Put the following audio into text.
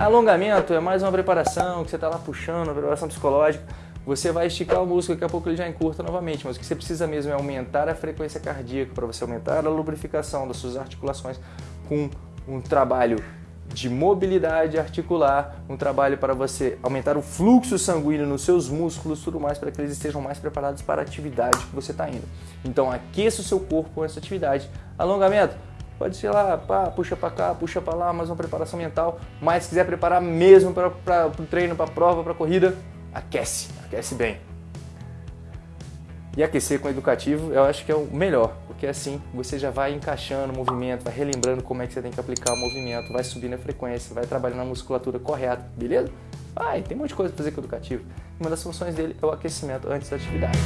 Alongamento é mais uma preparação, que você está lá puxando, uma preparação psicológica. Você vai esticar o músculo, daqui a pouco ele já encurta novamente, mas o que você precisa mesmo é aumentar a frequência cardíaca para você aumentar a lubrificação das suas articulações com um trabalho de mobilidade articular, um trabalho para você aumentar o fluxo sanguíneo nos seus músculos, tudo mais para que eles estejam mais preparados para a atividade que você está indo. Então aqueça o seu corpo com essa atividade. Alongamento, pode ser lá, pá, puxa para cá, puxa para lá, mais uma preparação mental. Mas se quiser preparar mesmo para o treino, para a prova, para a corrida, aquece, aquece bem. E aquecer com educativo eu acho que é o melhor, porque assim você já vai encaixando o movimento, vai relembrando como é que você tem que aplicar o movimento, vai subindo a frequência, vai trabalhando a musculatura correta, beleza? E tem um monte de coisa para fazer com o educativo. Uma das funções dele é o aquecimento antes da atividade.